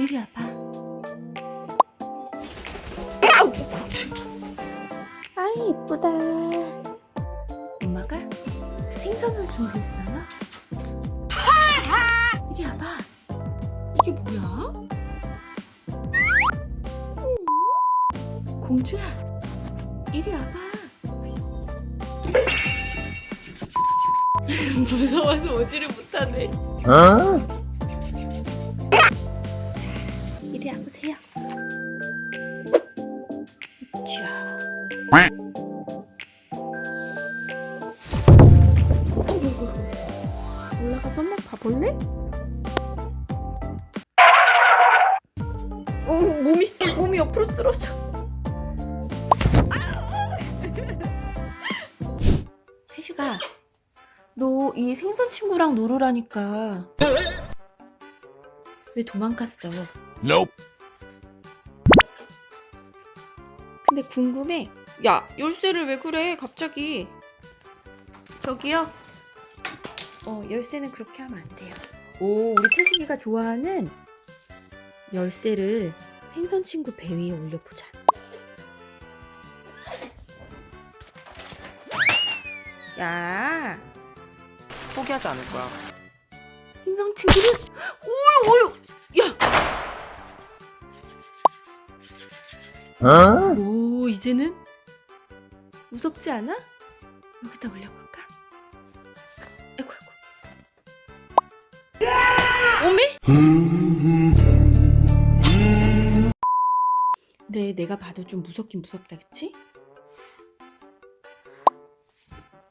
이리 와봐. 아이 이쁘다. 엄마가 생선을 준비했어요. 이리 와봐. 이게 뭐야? 공주야 이리 와봐. 무서워서 오지를 못하네. 어? 올라가서 한번 봐볼래? 어, 몸이 몸이 옆으로 쓰러져. 태식아, 너 이 생선 친구랑 놀으라니까 왜 도망갔어? Nope. 근데 궁금해. 야, 열쇠를 왜 그래? 갑자기. 저기요. 어, 열쇠는 그렇게 하면 안 돼요. 오, 우리 태식이가 좋아하는 열쇠를 생선 친구 배 위에 올려보자. 야, 포기하지 않을 거야. 생선 친구를 오유 오유. 야, 오, 이제는 무섭지 않아? 여기다 올려볼까? 아이고 아이고. 오메? 네, 내가 봐도 좀 무섭긴 무섭다, 그치?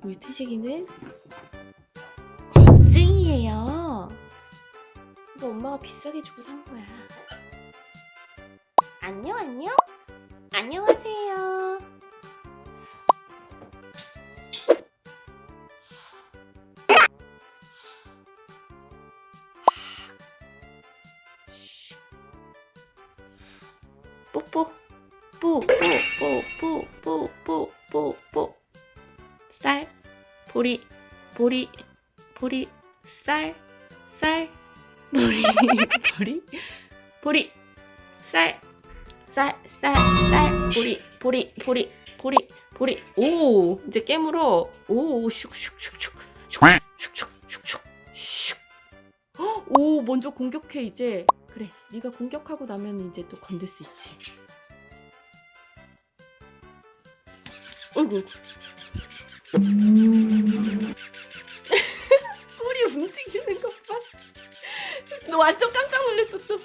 우리 태식이는 겁쟁이에요. 이거 엄마가 비싸게 주고 산 거야. 안녕, 안녕. 안녕하세요. 뽀뽀 뽀뽀뽀 뽀 뽀 뽀 뽀 뽀 뽀 쌀 보리 보리 보리 쌀 쌀 보리 보리 보리 쌀 쌀, 쌀, 쌀, 보리, 보리, 보리, 보리, 보리. 오, 이제 깨물어. 오, 슉슉슉슉, 슉슉슉슉슉, 슉. 헉, 오, 먼저 공격해 이제. 그래 네가 공격하고 나면 이제 또 건들 수 있지. 어이구. 꼬리 움직이는 것봐. 너 완전 깜짝 놀랐어 또.